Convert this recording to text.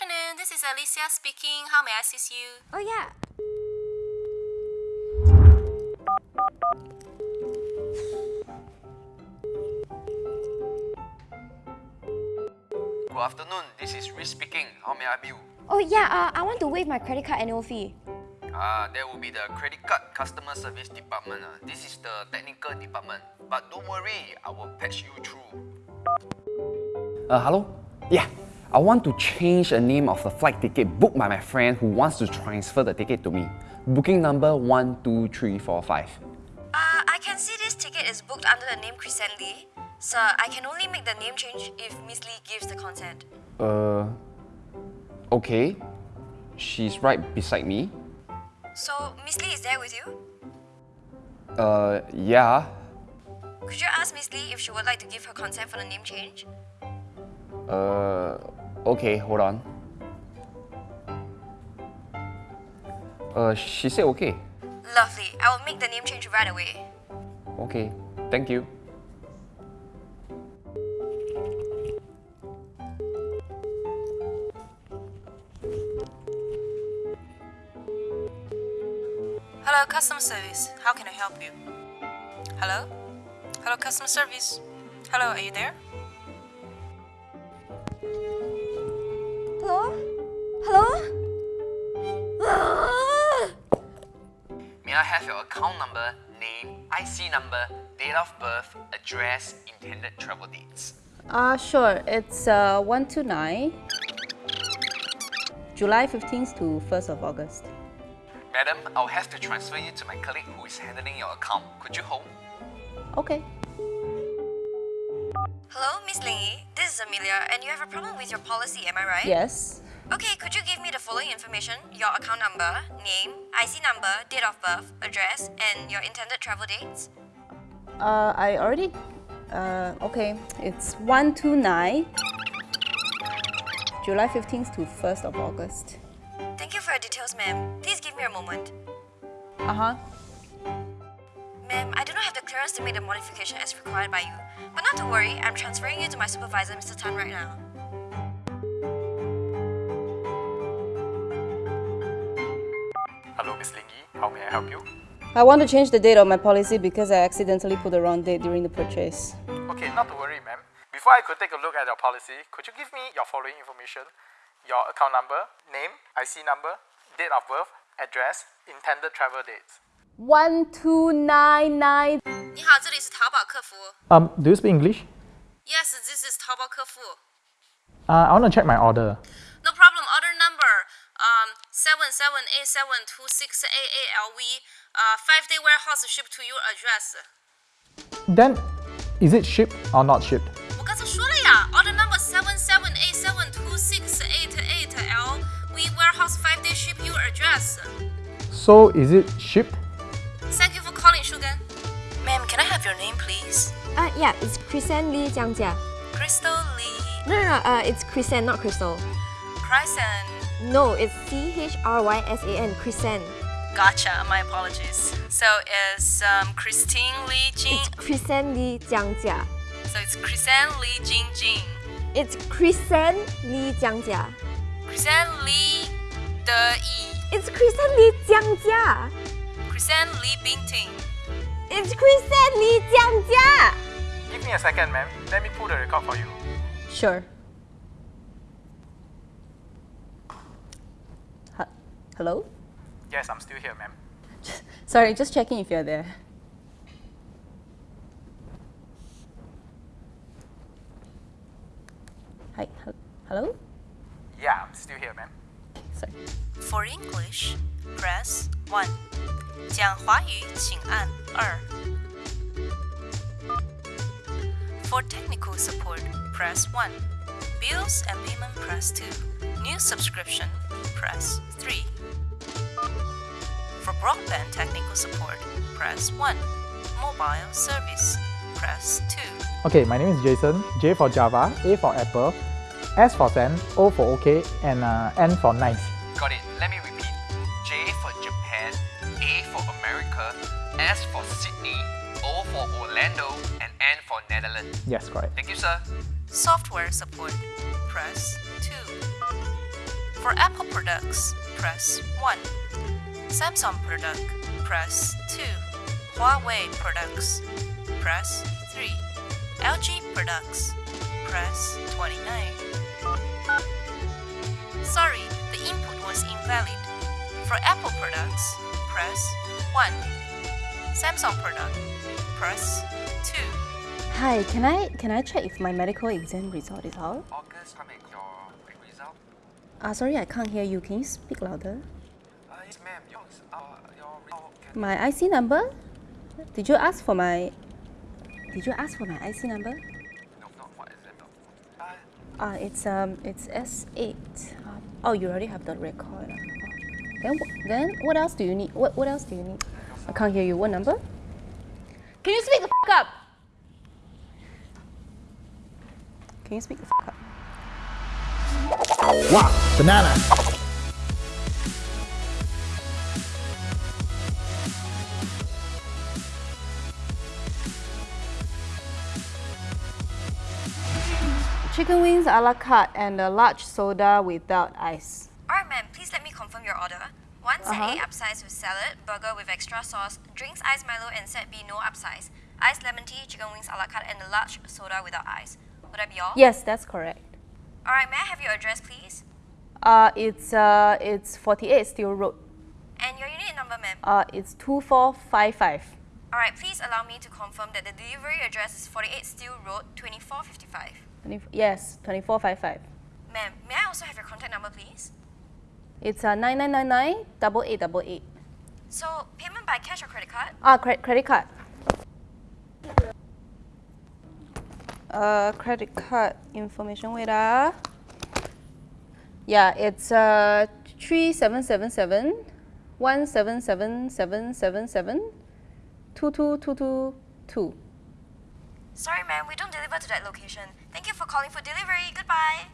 afternoon. This is Alicia speaking. How may I assist you? Oh yeah. Good afternoon, this is Rich speaking. How may I help you? Oh yeah. Uh, I want to waive my credit card annual fee. Ah, that will be the credit card customer service department. ah. This is the technical department. But don't worry, I will patch you through. Uh, hello? Yeah, I want to change the name of the flight ticket booked by my friend who wants to transfer the ticket to me. Booking number 12345. Uh, I can see this ticket is booked under the name Chrysan Lee. Sir, I can only make the name change if Miss Lee gives the consent. Uh, okay. She's right beside me. So, Miss Lee is there with you? Uh, yeah. Could you ask Miss Lee if she would like to give her consent for the name change? Uh, okay, hold on. Uh, she said okay. Lovely. I will make the name change right away. Okay, thank you. Hello, customer service. How can I help you? Hello? Hello, customer service. Hello, are you there? Hello? May I have your account number, name, IC number, date of birth, address, intended travel dates? Uh, sure. It's uh, 129, July 15th to 1st of August. Madam, I'll have to transfer you to my colleague who is handling your account. Could you hold? Okay. Hello, Miss Lee. This is Amelia, and you have a problem with your policy, am I right? Yes. Okay, could you give me the following information? Your account number, name, IC number, date of birth, address, and your intended travel dates? Uh, I already. Uh, okay. It's 129, July 15th to 1st of August. Thank you for your details, ma'am. Please give me a moment. Uh huh. Ma'am, I do not have the clearance to make the modification as required by you. But not to worry, I'm transferring you to my supervisor, Mr. Tan, right now. Hello, Miss Lingy. How may I help you? I want to change the date of my policy because I accidentally put the wrong date during the purchase. Okay, not to worry, ma'am. Before I could take a look at your policy, could you give me your following information? Your account number, name, IC number, date of birth, address, intended travel dates. 1299. 你好，这里是淘宝客服。 Um, do you speak English? Yes, this is 淘宝客服。 Uh, I want to check my order. seven seven eight seven two six eight eight LV. Uh, five day warehouse shipped to your address. Then, is it shipped or not shipped? 我刚才说了呀，order number seven seven eight seven two six eight eight LV warehouse five day ship your address. So, is it shipped? Thank you for calling, Shugan. Ma'am, can I have your name, please? Uh, yeah, it's Chrisen Lee Jiangjia. Crystal Lee No, no, no, uh, it's Chrisen, not Crystal. Chrysan. No, it's C H R Y S A N, Chrysan. Gotcha. My apologies. So it's um, Christine Lee Jing. It's Chrysan Li Jiangjia. So it's Chrisan Li Jing Jing. It's Chrysan Li Jiangjia. Chrisan Lee De Yi. It's Chrysan Li Jiangjia. Chrisan Lee Bing Ting. It's Chrysan Li Jiangjia. Give me a second, ma'am. Let me pull the record for you. Sure. Hello? Yes, I'm still here, ma'am. Sorry, just checking if you're there. Hi, hello? Yeah, I'm still here, ma'am. Sorry. For English, press 1. 讲华语请按 2. For technical support, press 1. Bills and payment, press 2. New subscription, press 3 broadband technical support, press one. Mobile service, press two. Okay, my name is Jason. J for Java, A for Apple, S for Sam, O for OK, and uh, N for nice. Got it. Let me repeat. J for Japan, A for America, S for Sydney, O for Orlando, and N for Netherlands. Yes, correct. Thank you, sir. Software support, press 2. For Apple products, press 1. Samsung product, press 2. Huawei products, press 3. LG products, press 29. Sorry, the input was invalid. For Apple products, press 1. Samsung product, press 2. Hi, can I can I check if my medical exam result is out? August, come your result. Ah, sorry, I can't hear you. Can you speak louder? My IC number? Did you ask for my Did you ask for my IC number? Uh, it's um it's S8. Um, oh, you already have the record. Then then what else do you need? What what else do you need? I can't hear you. What number? Can you speak the fuck up? Can you speak the fuck up? Wow, banana. Chicken wings a la carte and a large soda without ice. Alright, ma'am, please let me confirm your order. One set Uh-huh. A upsize with salad, burger with extra sauce, drinks ice Milo, and set B no upsize. Ice lemon tea, chicken wings a la carte, and a large soda without ice. Would that be all? Yes, that's correct. Alright, may I have your address, please? Uh, it's uh, it's 48 Steel Road. And your unit number, ma'am. Uh, it's 2455. Alright, please allow me to confirm that the delivery address is 48 Steel Road, 2455. 20, yes, 2455. Ma'am, may I also have your contact number, please? It's uh, 9999 8888. So, payment by cash or credit card? Ah, cre- credit card. Uh, credit card information. Wait ah. Yeah, it's uh three seven seven seven one seven seven seven seven seven two two two two two. Sorry, ma'am, we don't deliver to that location. Thank you for calling for delivery. Goodbye.